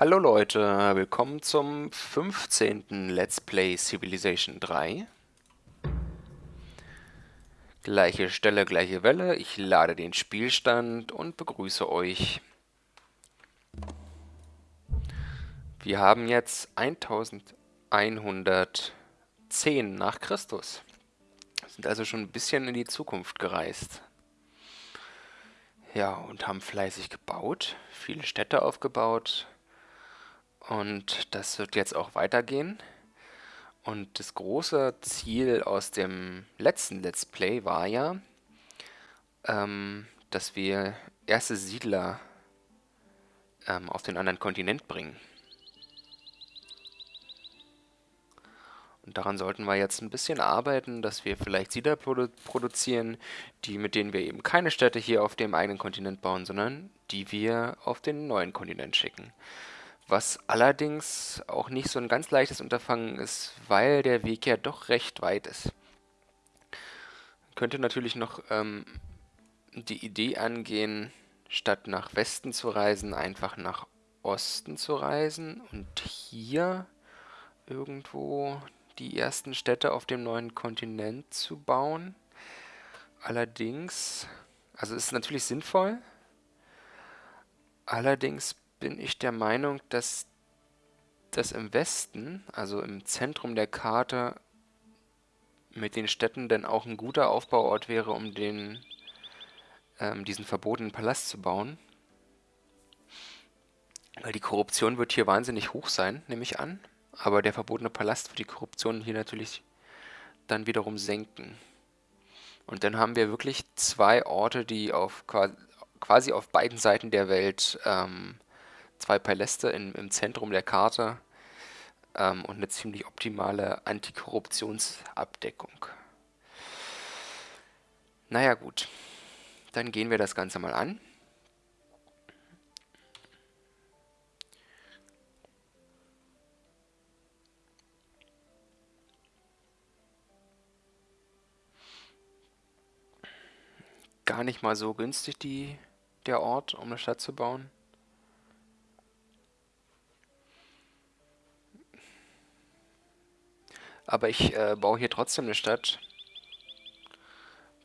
Hallo Leute, willkommen zum 15. Let's Play Civilization 3. Gleiche Stelle, gleiche Welle. Ich lade den Spielstand und begrüße euch. Wir haben jetzt 1110 nach Christus. Sind also schon ein bisschen in die Zukunft gereist. Ja, und haben fleißig gebaut, viele Städte aufgebaut, und das wird jetzt auch weitergehen. Und das große Ziel aus dem letzten Let's Play war ja, ähm, dass wir erste Siedler ähm, auf den anderen Kontinent bringen. Und daran sollten wir jetzt ein bisschen arbeiten, dass wir vielleicht Siedler produ produzieren, die, mit denen wir eben keine Städte hier auf dem eigenen Kontinent bauen, sondern die wir auf den neuen Kontinent schicken was allerdings auch nicht so ein ganz leichtes Unterfangen ist, weil der Weg ja doch recht weit ist. Könnte natürlich noch ähm, die Idee angehen, statt nach Westen zu reisen, einfach nach Osten zu reisen und hier irgendwo die ersten Städte auf dem neuen Kontinent zu bauen. Allerdings, also ist natürlich sinnvoll, allerdings bin ich der Meinung, dass das im Westen, also im Zentrum der Karte, mit den Städten denn auch ein guter Aufbauort wäre, um den, ähm, diesen verbotenen Palast zu bauen. Weil die Korruption wird hier wahnsinnig hoch sein, nehme ich an. Aber der verbotene Palast wird die Korruption hier natürlich dann wiederum senken. Und dann haben wir wirklich zwei Orte, die auf quasi auf beiden Seiten der Welt ähm, zwei Paläste in, im Zentrum der Karte ähm, und eine ziemlich optimale Antikorruptionsabdeckung. Naja gut, dann gehen wir das Ganze mal an. Gar nicht mal so günstig die, der Ort, um eine Stadt zu bauen. Aber ich äh, baue hier trotzdem eine Stadt,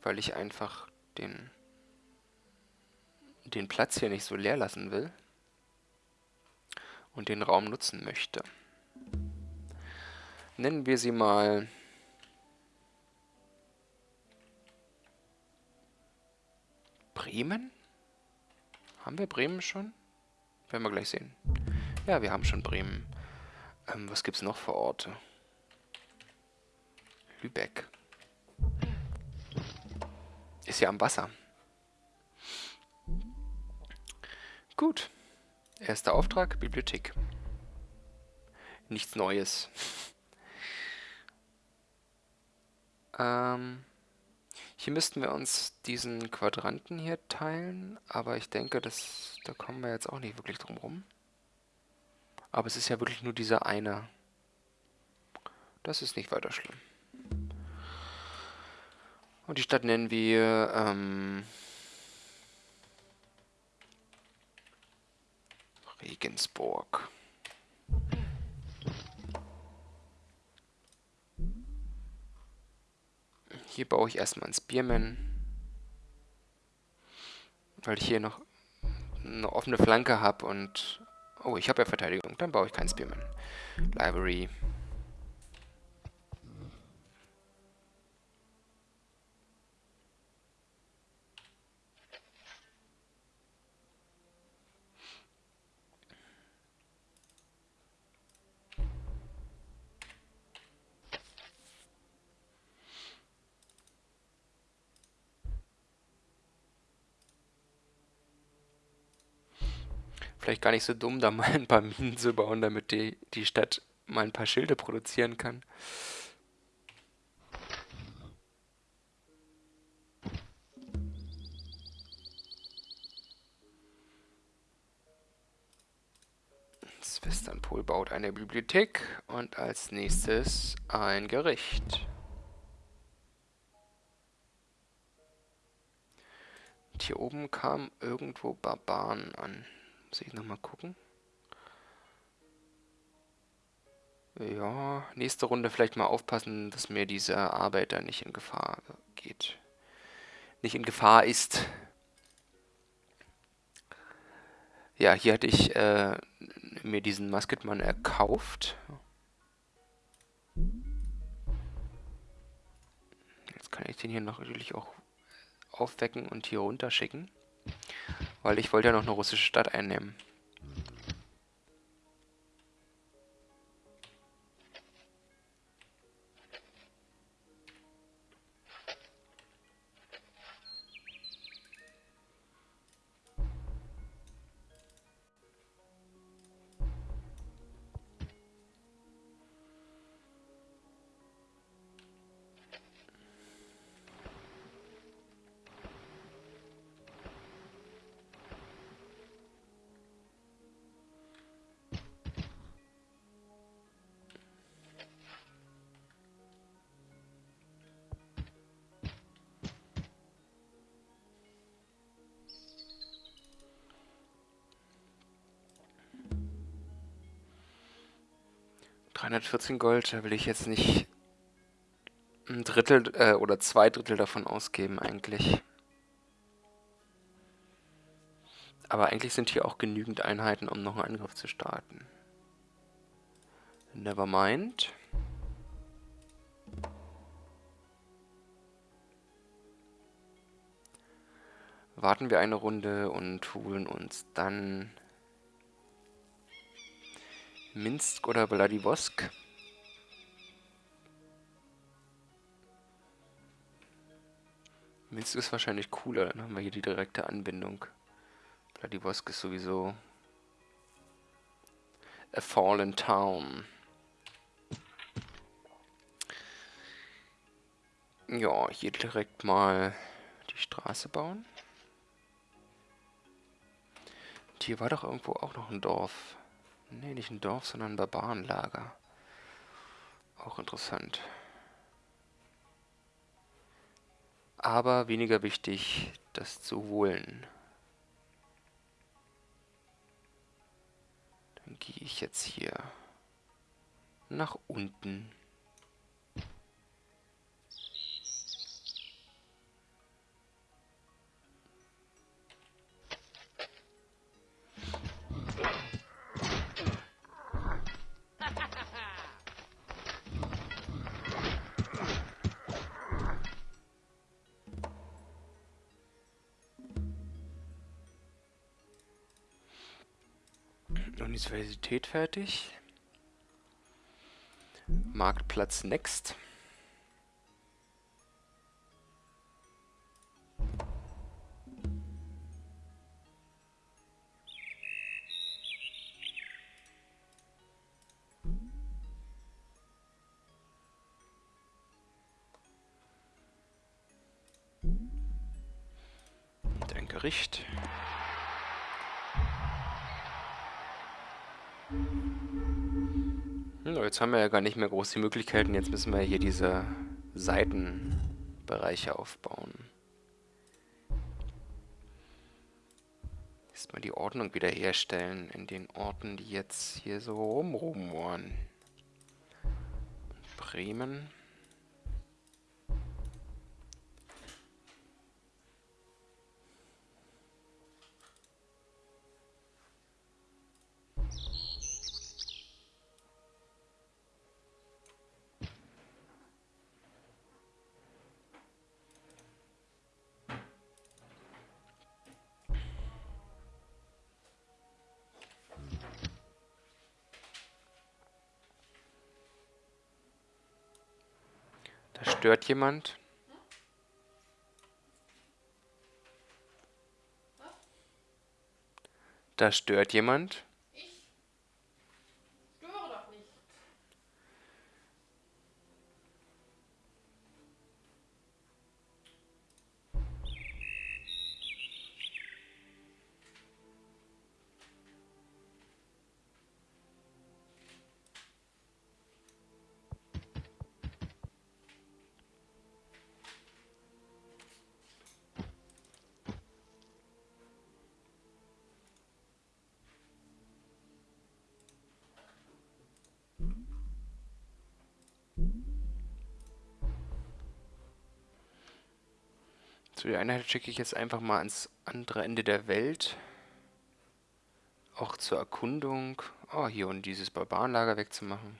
weil ich einfach den, den Platz hier nicht so leer lassen will und den Raum nutzen möchte. Nennen wir sie mal Bremen? Haben wir Bremen schon? Werden wir gleich sehen. Ja, wir haben schon Bremen. Ähm, was gibt es noch für Orte? Lübeck. Ist ja am Wasser. Gut. Erster Auftrag, Bibliothek. Nichts Neues. ähm, hier müssten wir uns diesen Quadranten hier teilen, aber ich denke, das, da kommen wir jetzt auch nicht wirklich drum rum. Aber es ist ja wirklich nur dieser eine. Das ist nicht weiter schlimm. Und die Stadt nennen wir ähm, Regensburg. Hier baue ich erstmal ein Spearman, weil ich hier noch eine offene Flanke habe und... Oh, ich habe ja Verteidigung, dann baue ich kein Spearman. Library. Vielleicht gar nicht so dumm, da mal ein paar Minen zu bauen, damit die, die Stadt mal ein paar Schilde produzieren kann. Westernpol baut eine Bibliothek und als nächstes ein Gericht. Und hier oben kamen irgendwo Barbaren an. Muss ich nochmal gucken. Ja, nächste Runde vielleicht mal aufpassen, dass mir diese Arbeiter nicht in Gefahr geht. Nicht in Gefahr ist. Ja, hier hatte ich äh, mir diesen Musketmann erkauft. Jetzt kann ich den hier noch natürlich auch aufwecken und hier runterschicken. Weil ich wollte ja noch eine russische Stadt einnehmen. 314 Gold, da will ich jetzt nicht ein Drittel äh, oder zwei Drittel davon ausgeben eigentlich. Aber eigentlich sind hier auch genügend Einheiten, um noch einen Angriff zu starten. Nevermind. Warten wir eine Runde und holen uns dann Minsk oder Vladivostok? Minsk ist wahrscheinlich cooler, dann haben wir hier die direkte Anbindung. Vladivostok ist sowieso a fallen town. Ja, hier direkt mal die Straße bauen. Und hier war doch irgendwo auch noch ein Dorf. Nee, nicht ein Dorf, sondern ein Barbarenlager. Auch interessant. Aber weniger wichtig, das zu holen. Dann gehe ich jetzt hier nach unten. Universität fertig. Marktplatz next. Jetzt haben wir ja gar nicht mehr groß die Möglichkeiten. Jetzt müssen wir hier diese Seitenbereiche aufbauen. Erstmal die Ordnung wiederherstellen in den Orten, die jetzt hier so rumrumoren. Bremen. Stört jemand? Da stört jemand? So, die Einheit schicke ich jetzt einfach mal ans andere Ende der Welt. Auch zur Erkundung. Oh, hier und dieses Barbarenlager wegzumachen.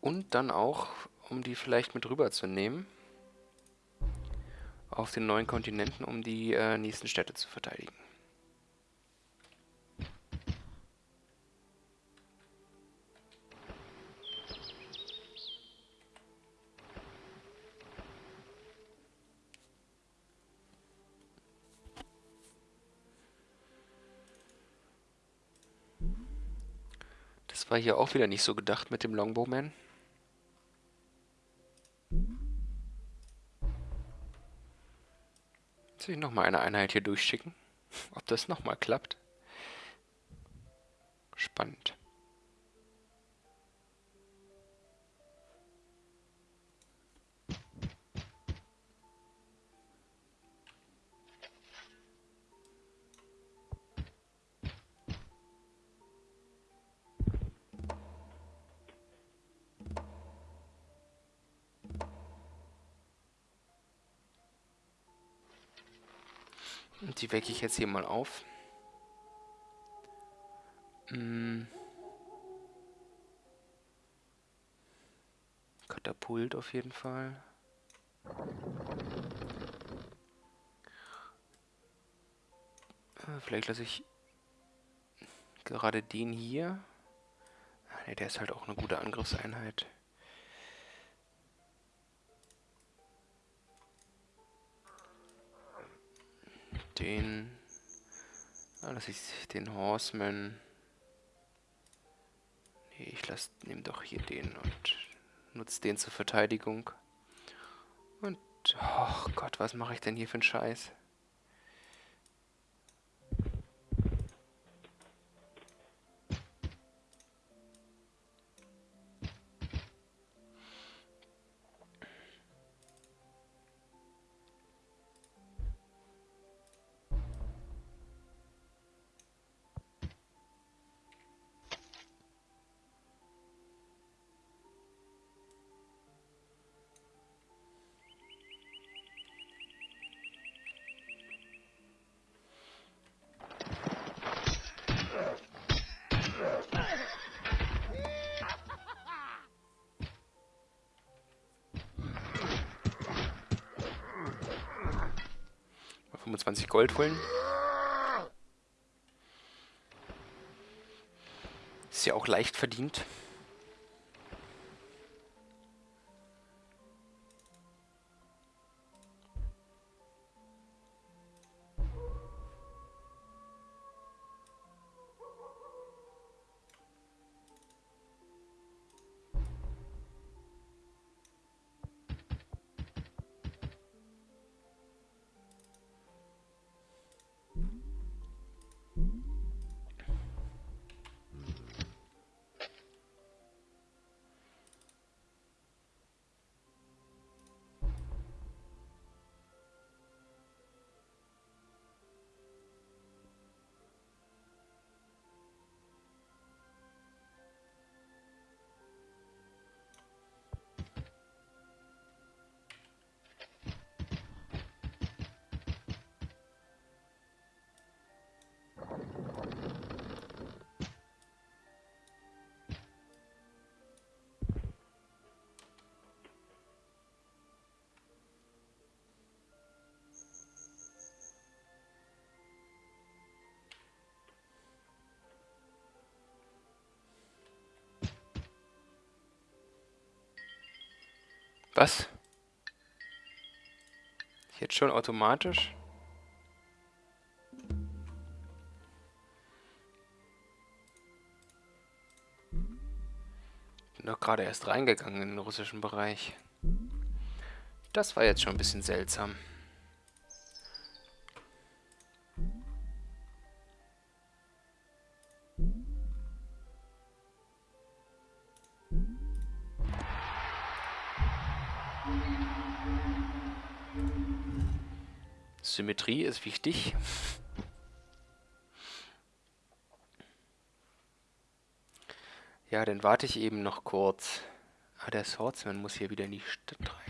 Und dann auch, um die vielleicht mit rüberzunehmen. Auf den neuen Kontinenten, um die äh, nächsten Städte zu verteidigen. Das war hier auch wieder nicht so gedacht mit dem Longbowman. Soll ich nochmal eine Einheit hier durchschicken? Ob das nochmal klappt? Spannend. Die wecke ich jetzt hier mal auf. Hm. Katapult auf jeden Fall. Äh, vielleicht lasse ich gerade den hier. Ne, der ist halt auch eine gute Angriffseinheit. Den. Ah, lass ich den Horseman. Nee, ich lass, nehme doch hier den und nutze den zur Verteidigung. Und, oh Gott, was mache ich denn hier für einen Scheiß? 25 Gold holen. Ist ja auch leicht verdient. Was? Jetzt schon automatisch? Bin doch gerade erst reingegangen in den russischen Bereich. Das war jetzt schon ein bisschen seltsam. Symmetrie ist wichtig. Ja, dann warte ich eben noch kurz. Ah, der Swordsman muss hier wieder in die Stadt rein.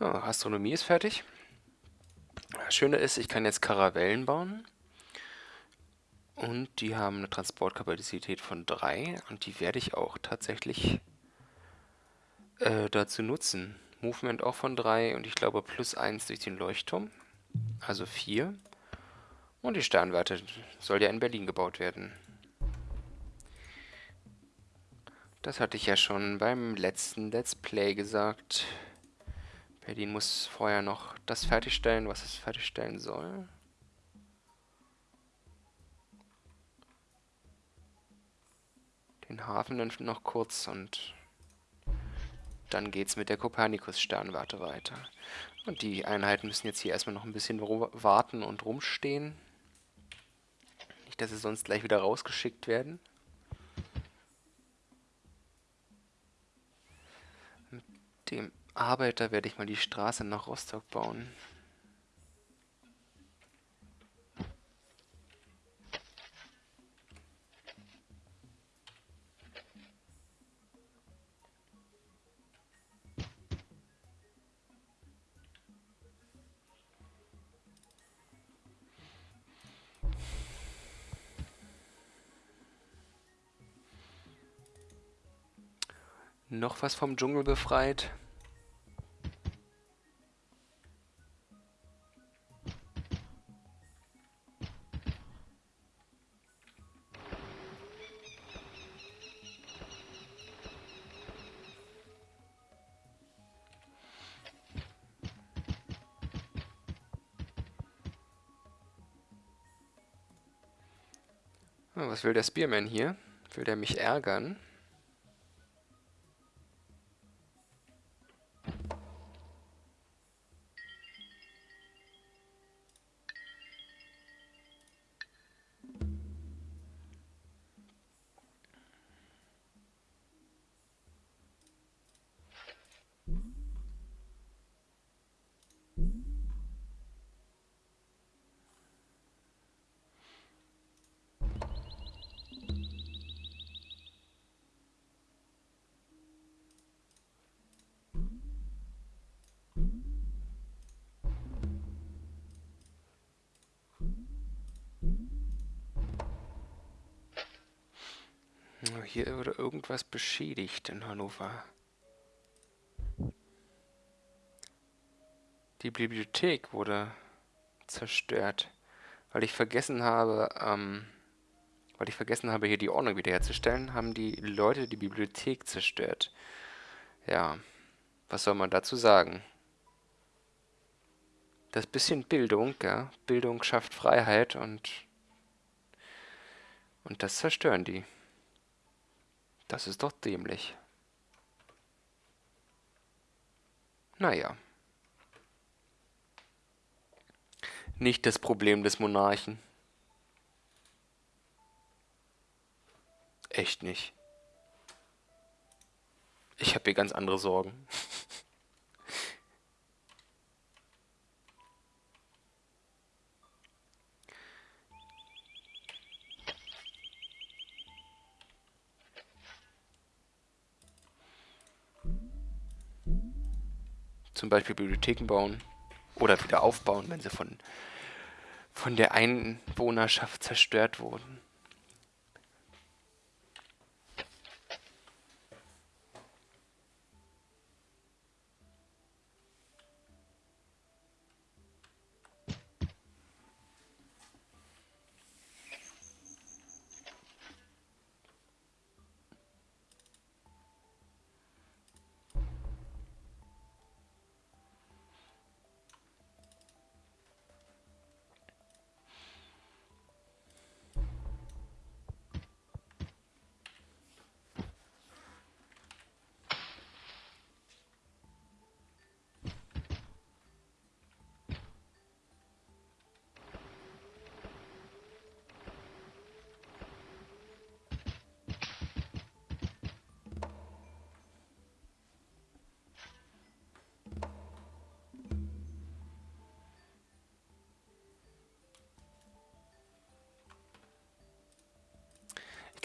Astronomie ist fertig. Das Schöne ist, ich kann jetzt Karavellen bauen. Und die haben eine Transportkapazität von 3 und die werde ich auch tatsächlich äh, dazu nutzen. Movement auch von 3 und ich glaube plus 1 durch den Leuchtturm, also 4. Und die Sternwarte soll ja in Berlin gebaut werden. Das hatte ich ja schon beim letzten Let's Play gesagt. Berlin muss vorher noch das fertigstellen, was es fertigstellen soll. Den Hafen dann noch kurz und dann geht's mit der Kopernikus-Sternwarte weiter. Und die Einheiten müssen jetzt hier erstmal noch ein bisschen warten und rumstehen. Nicht, dass sie sonst gleich wieder rausgeschickt werden. Mit dem Arbeiter werde ich mal die Straße nach Rostock bauen. Noch was vom Dschungel befreit. Was will der Spearman hier? Will der mich ärgern? Hier wurde irgendwas beschädigt in Hannover. Die Bibliothek wurde zerstört, weil ich vergessen habe, ähm, weil ich vergessen habe, hier die Ordnung wiederherzustellen, haben die Leute die Bibliothek zerstört. Ja, was soll man dazu sagen? Das bisschen Bildung, ja, Bildung schafft Freiheit und und das zerstören die. Das ist doch dämlich. Naja. Nicht das Problem des Monarchen. Echt nicht. Ich habe hier ganz andere Sorgen. zum Beispiel Bibliotheken bauen oder wieder aufbauen, wenn sie von, von der Einwohnerschaft zerstört wurden.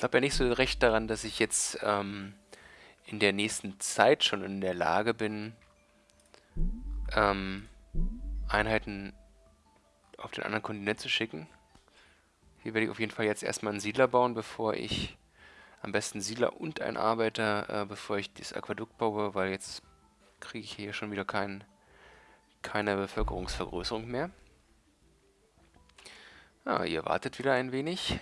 Glaube ja nicht so recht daran, dass ich jetzt ähm, in der nächsten Zeit schon in der Lage bin, ähm, Einheiten auf den anderen Kontinent zu schicken. Hier werde ich auf jeden Fall jetzt erstmal einen Siedler bauen, bevor ich am besten Siedler und einen Arbeiter, äh, bevor ich das Aquädukt baue, weil jetzt kriege ich hier schon wieder kein, keine Bevölkerungsvergrößerung mehr. Ah, ihr wartet wieder ein wenig.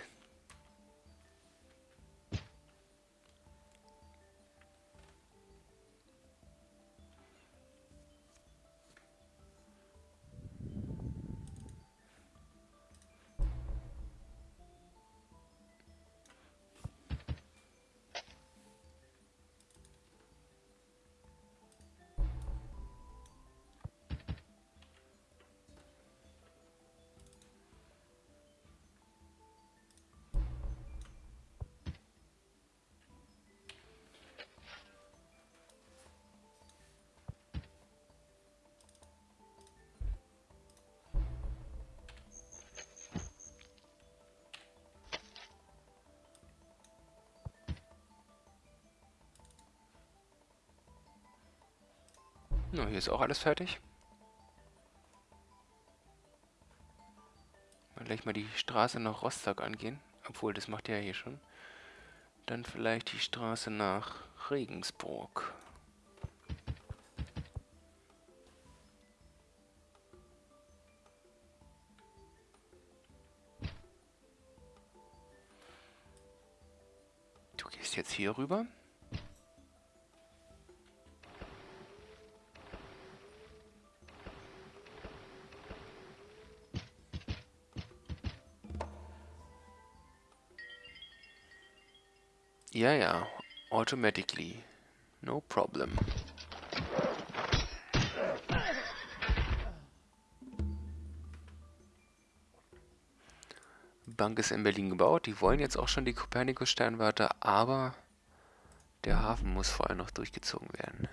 Na, hier ist auch alles fertig. Mal gleich mal die Straße nach Rostock angehen. Obwohl, das macht ja hier schon. Dann vielleicht die Straße nach Regensburg. Du gehst jetzt hier rüber. Ja, ja, automatically. No problem. Bank ist in Berlin gebaut. Die wollen jetzt auch schon die Kopernikus-Sternwarte, aber der Hafen muss vorher noch durchgezogen werden.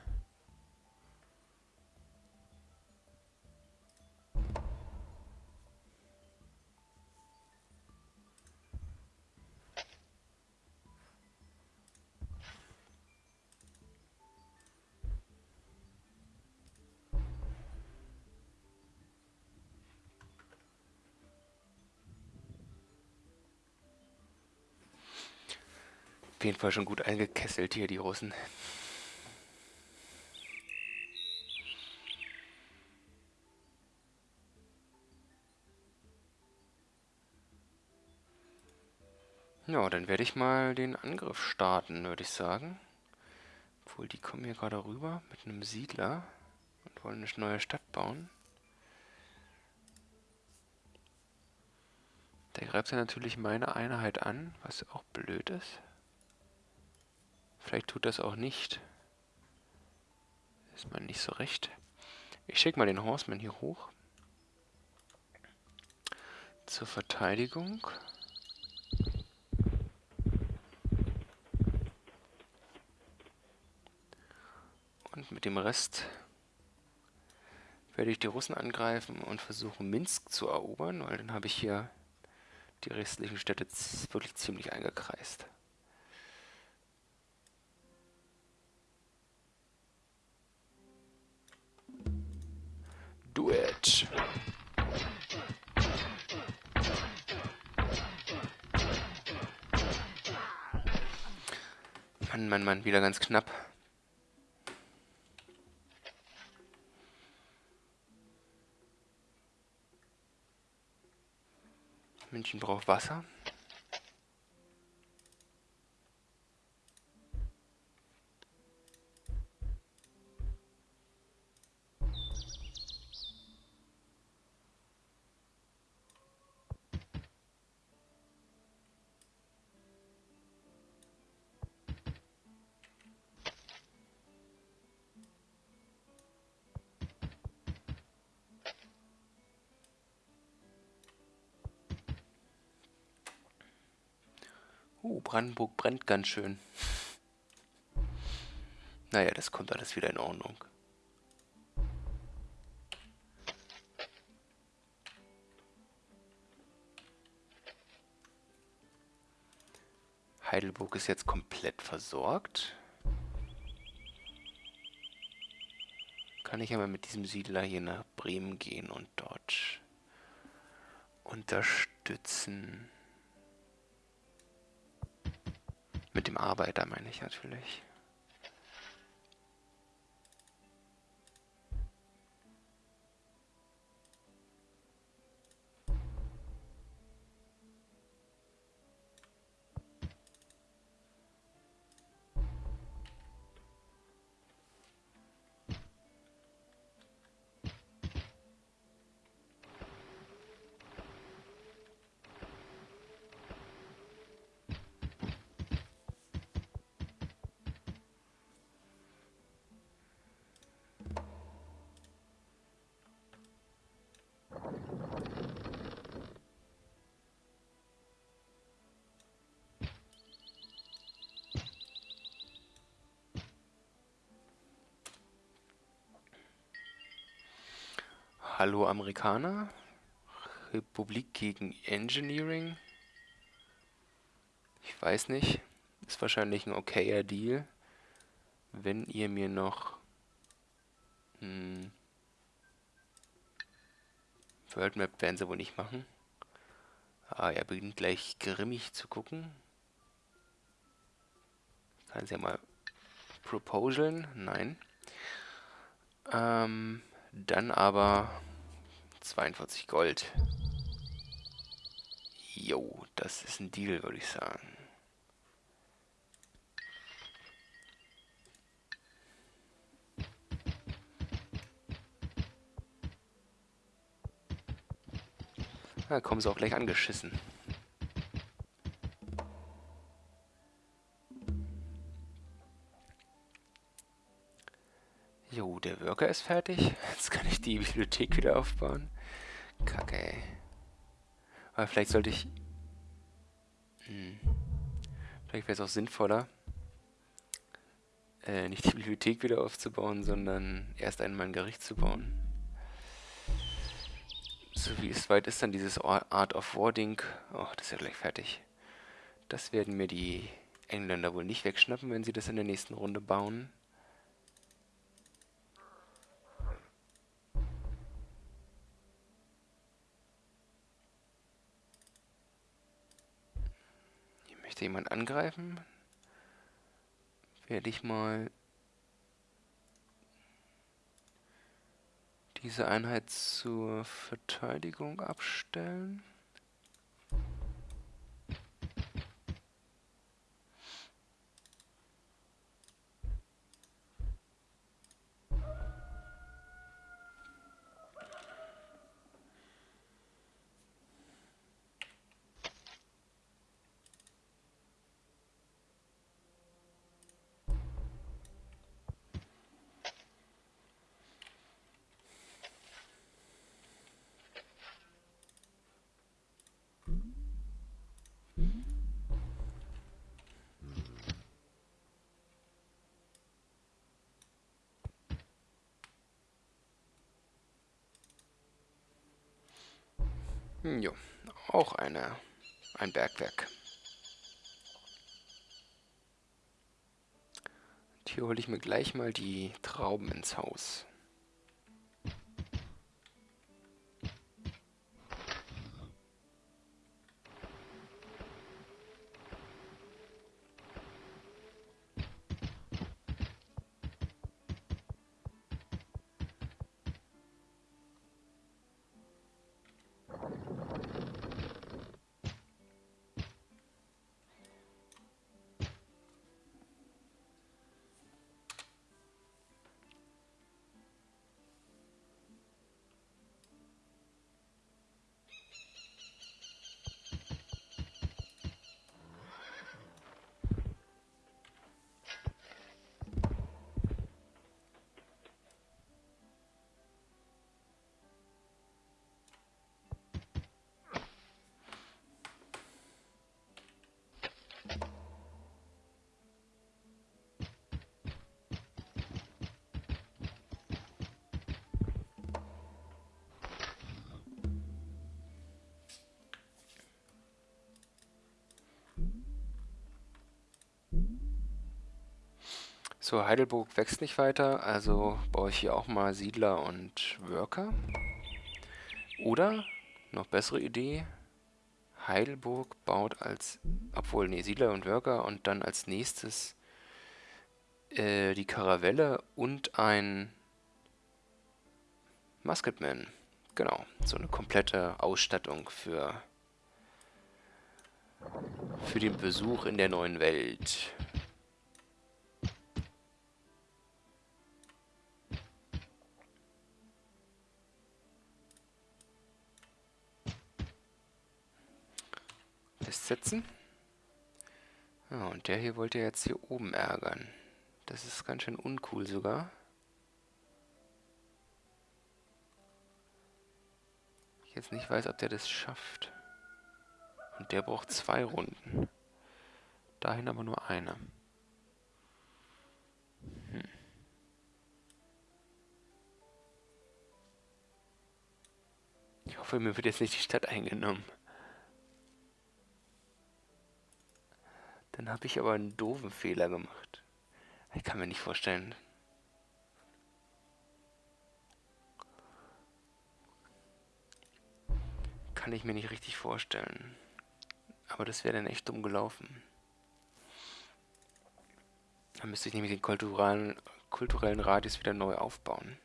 Jeden Fall schon gut eingekesselt hier, die Russen. Ja, dann werde ich mal den Angriff starten, würde ich sagen. Obwohl, die kommen hier gerade rüber mit einem Siedler und wollen eine neue Stadt bauen. Der greift ja natürlich meine Einheit an, was auch blöd ist. Vielleicht tut das auch nicht. Ist man nicht so recht. Ich schicke mal den Horseman hier hoch. Zur Verteidigung. Und mit dem Rest werde ich die Russen angreifen und versuchen Minsk zu erobern, weil dann habe ich hier die restlichen Städte wirklich ziemlich eingekreist. Mann, Mann, wieder ganz knapp. München braucht Wasser. Brandenburg brennt ganz schön. Naja, das kommt alles wieder in Ordnung. Heidelburg ist jetzt komplett versorgt. kann ich mal mit diesem Siedler hier nach Bremen gehen und dort unterstützen. Dem Arbeiter meine ich natürlich. Hallo Amerikaner, Republik gegen Engineering. Ich weiß nicht, ist wahrscheinlich ein okayer Deal, wenn ihr mir noch hm, World Map werden sie wohl nicht machen. Ah, er beginnt gleich grimmig zu gucken. Kann sie ja mal proposaln? Nein. Ähm, dann aber 42 Gold. Jo, das ist ein Deal, würde ich sagen. Da kommen sie auch gleich angeschissen. Jo, der Worker ist fertig. Jetzt kann ich die Bibliothek wieder aufbauen. Kacke, ey. Aber vielleicht sollte ich... Hm. Vielleicht wäre es auch sinnvoller, äh, nicht die Bibliothek wieder aufzubauen, sondern erst einmal ein Gericht zu bauen. So wie es weit ist dann dieses Art of Warding. Oh, das ist ja gleich fertig. Das werden mir die Engländer wohl nicht wegschnappen, wenn sie das in der nächsten Runde bauen. Möchte jemand angreifen? Werde ich mal diese Einheit zur Verteidigung abstellen. Jo, auch eine, ein Bergwerk. Und hier hole ich mir gleich mal die Trauben ins Haus. So, Heidelburg wächst nicht weiter, also baue ich hier auch mal Siedler und Worker. Oder, noch bessere Idee, Heidelburg baut als, obwohl, nee, Siedler und Worker und dann als nächstes äh, die Karavelle und ein Musketman. Genau, so eine komplette Ausstattung für, für den Besuch in der neuen Welt. Festsetzen. Ja, und der hier wollte jetzt hier oben ärgern. Das ist ganz schön uncool sogar. Ich jetzt nicht weiß, ob der das schafft. Und der braucht zwei Runden. Dahin aber nur eine. Hm. Ich hoffe, mir wird jetzt nicht die Stadt eingenommen. Dann habe ich aber einen doofen Fehler gemacht. Ich kann mir nicht vorstellen. Kann ich mir nicht richtig vorstellen. Aber das wäre dann echt dumm gelaufen. Dann müsste ich nämlich den kulturellen, kulturellen Radius wieder neu aufbauen.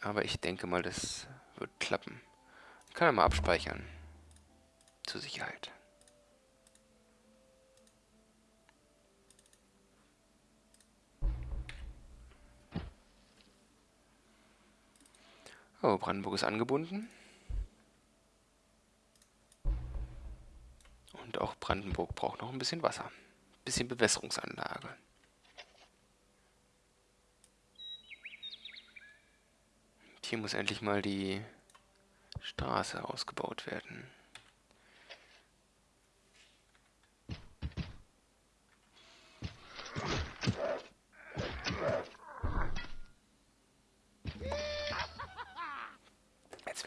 Aber ich denke mal, das wird klappen. Ich kann ja mal abspeichern. Zur Sicherheit. Oh, Brandenburg ist angebunden. Und auch Brandenburg braucht noch ein bisschen Wasser. Ein bisschen Bewässerungsanlage. Hier muss endlich mal die Straße ausgebaut werden.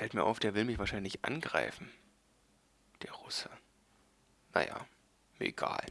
Fällt mir auf, der will mich wahrscheinlich angreifen. Der Russe. Naja, mir egal.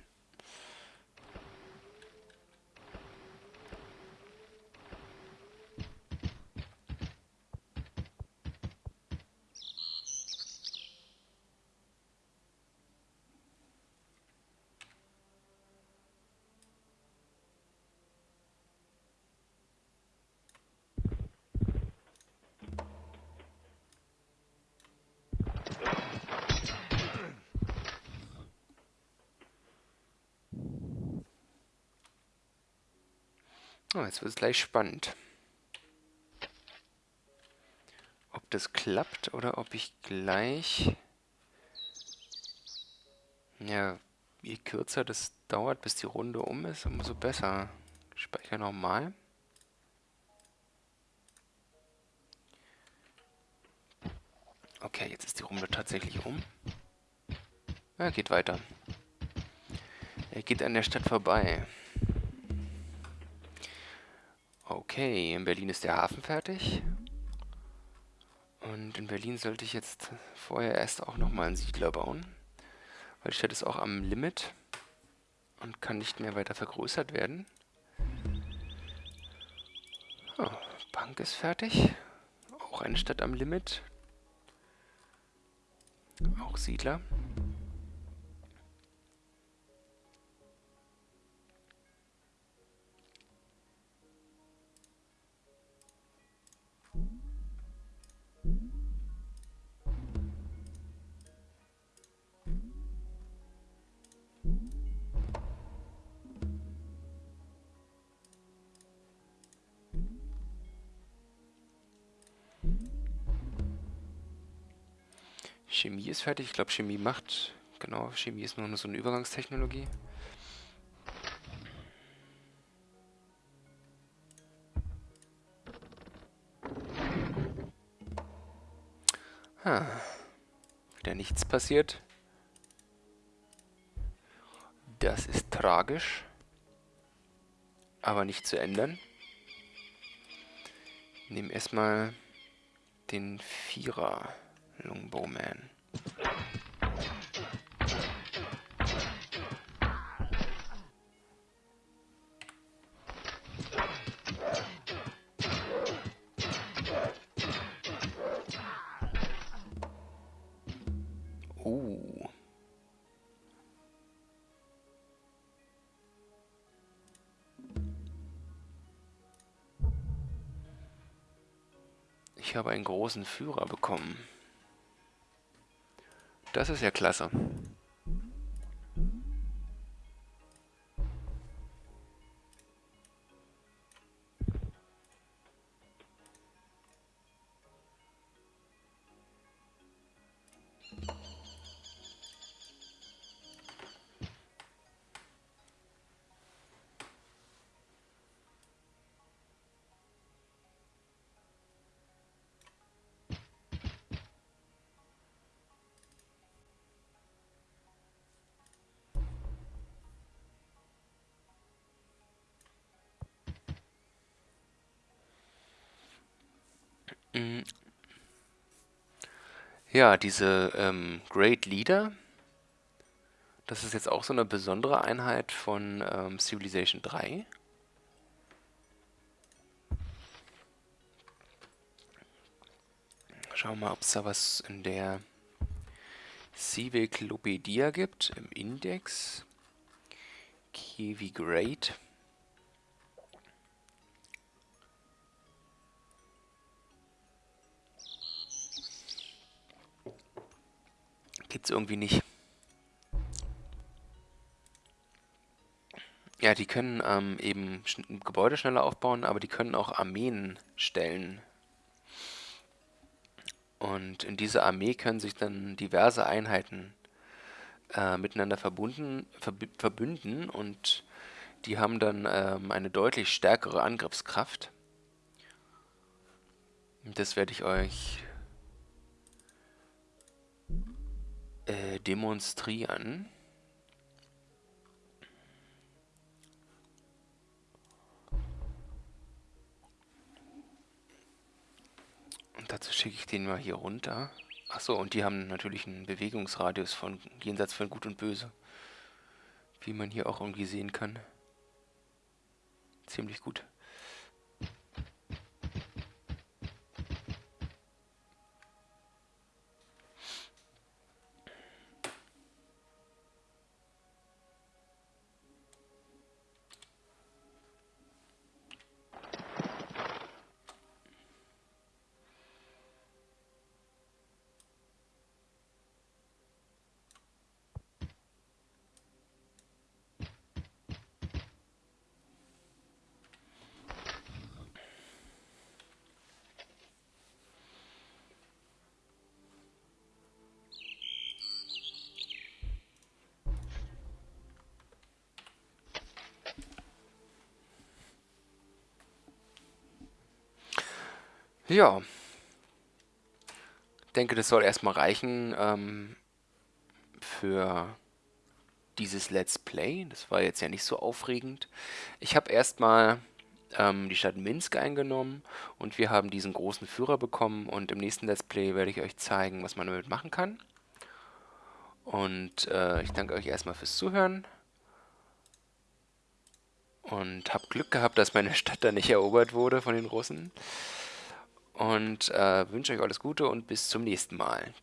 Oh, jetzt wird es gleich spannend. Ob das klappt oder ob ich gleich... Ja, je kürzer das dauert, bis die Runde um ist, umso besser. Speicher nochmal. Okay, jetzt ist die Runde tatsächlich um. Er geht weiter. Er geht an der Stadt vorbei. Okay, in Berlin ist der Hafen fertig. Und in Berlin sollte ich jetzt vorher erst auch nochmal einen Siedler bauen. Weil die Stadt ist auch am Limit und kann nicht mehr weiter vergrößert werden. Oh, Bank ist fertig. Auch eine Stadt am Limit. Auch Siedler. Chemie ist fertig. Ich glaube, Chemie macht... Genau, Chemie ist nur so eine Übergangstechnologie. Ah, wieder nichts passiert. Das ist tragisch. Aber nicht zu ändern. Nehmen erstmal den Vierer. Longbowman. Ich habe einen großen Führer bekommen. Das ist ja klasse. Ja, diese ähm, Great Leader, das ist jetzt auch so eine besondere Einheit von ähm, Civilization 3. Schauen wir mal, ob es da was in der Civiclopedia gibt, im Index. Kiwi Great. Gibt's irgendwie nicht. Ja, die können ähm, eben Gebäude schneller aufbauen, aber die können auch Armeen stellen. Und in dieser Armee können sich dann diverse Einheiten äh, miteinander verbunden, verb verbünden und die haben dann ähm, eine deutlich stärkere Angriffskraft. Das werde ich euch äh, demonstrieren. Und dazu schicke ich den mal hier runter. Achso, und die haben natürlich einen Bewegungsradius von jenseits von Gut und Böse. Wie man hier auch irgendwie sehen kann. Ziemlich gut. Ja. Ich denke, das soll erstmal reichen ähm, für dieses Let's Play. Das war jetzt ja nicht so aufregend. Ich habe erstmal ähm, die Stadt Minsk eingenommen und wir haben diesen großen Führer bekommen und im nächsten Let's Play werde ich euch zeigen, was man damit machen kann. Und äh, ich danke euch erstmal fürs Zuhören. Und habe Glück gehabt, dass meine Stadt da nicht erobert wurde von den Russen und äh, wünsche euch alles Gute und bis zum nächsten Mal.